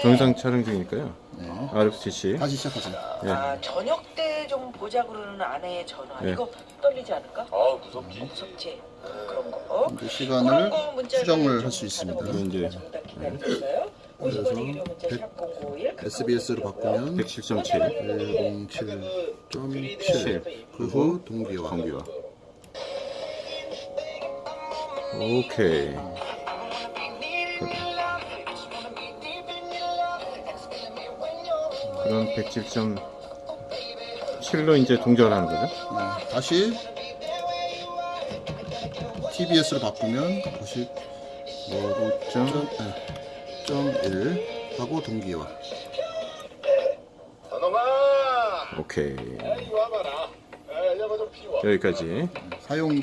동영상 촬영 중이니까요. 네. RFCC. 다시 시작하세요. 예. 아 저녁 때 좀 보자 그러는 아내의 전화 예. 이거 떨리지 않을까? 아 무섭지. 무섭지 그런 거. 이제 그런 시간을 거 문자를 수정을 좀할수 있습니다. 이제 정답 기다리겠어요? 50원의 유료 문자 백- 샵051 SBS로 바꾸면 107.7. 107.7. 그후 동기화. 경비와. 오케이. 그럼 107.7로 이제 동작을 하는 거죠? 네, 다시 TBS로 바꾸면 95.1 하고 동기화. 오케이. 좀 피워. 여기까지. 사용자